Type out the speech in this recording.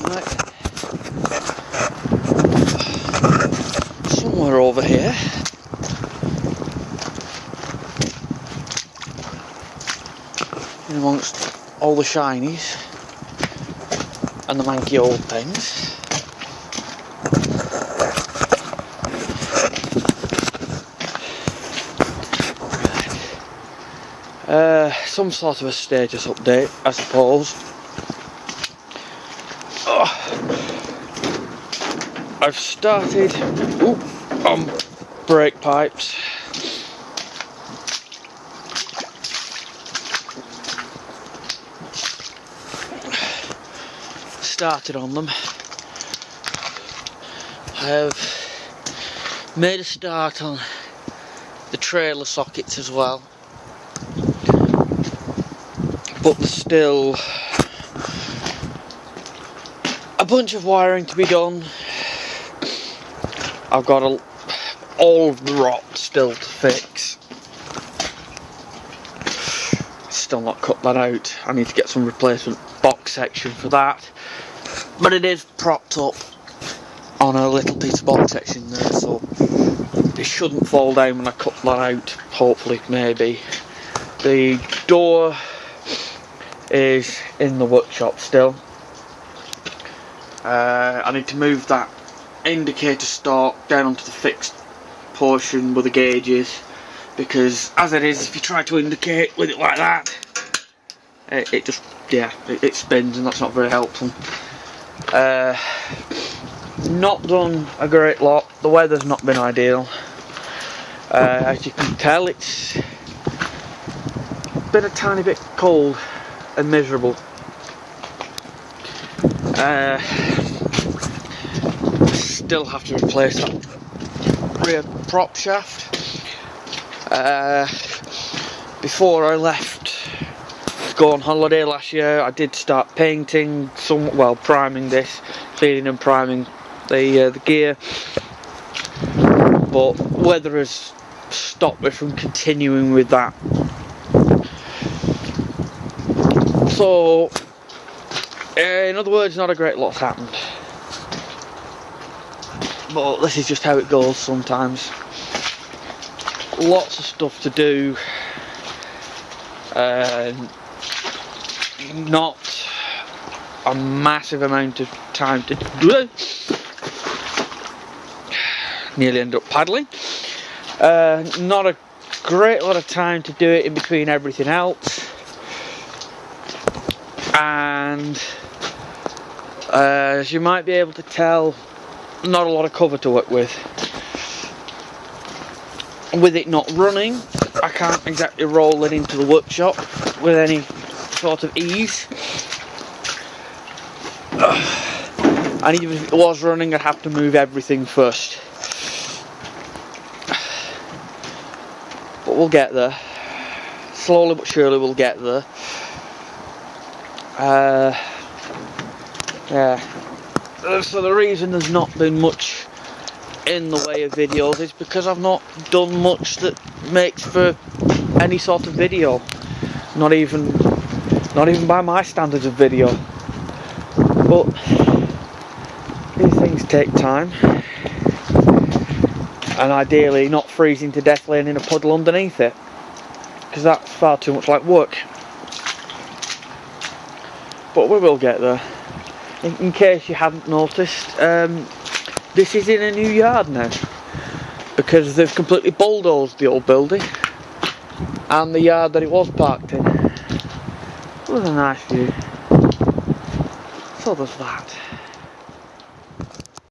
Right. Somewhere over here. In amongst all the shinies and the manky old things. Uh, some sort of a status update, I suppose. I've started ooh, on brake pipes. Started on them. I have made a start on the trailer sockets as well but there's still a bunch of wiring to be done. I've got a, all the rot still to fix. Still not cut that out. I need to get some replacement box section for that. But it is propped up on a little piece of box section there, so it shouldn't fall down when I cut that out. Hopefully, maybe. The door is in the workshop still. Uh, I need to move that indicator stalk down onto the fixed portion with the gauges. Because as it is if you try to indicate with it like that it, it just yeah it, it, spins and that's not very helpful. Uh, not done a great lot. The weather's not been ideal. Uh, as you can tell it's been a tiny bit cold and miserable. Uh, still have to replace that rear prop shaft. Uh, before I left to go on holiday last year, I did start painting some, well, priming this, cleaning and priming the uh, the gear. But weather has stopped me from continuing with that So, in other words, not a great lot's happened. But this is just how it goes sometimes. Lots of stuff to do. Uh, not a massive amount of time to do. It. Nearly end up paddling. Uh, not a great lot of time to do it in between everything else and uh, as you might be able to tell not a lot of cover to work with. With it not running I can't exactly roll it into the workshop with any sort of ease. And even if it was running I'd have to move everything first. But we'll get there. Slowly but surely we'll get there. Uh, yeah. Uh, so the reason there's not been much in the way of videos is because I've not done much that makes for any sort of video. Not even, not even by my standards of video. But these things take time. And ideally not freezing to death laying in a puddle underneath it. Because that's far too much like work but we will get there. In, case you haven't noticed, um, this is in a new yard now because they've completely bulldozed the old building and the yard that it was parked in. It was a nice view. So there's that.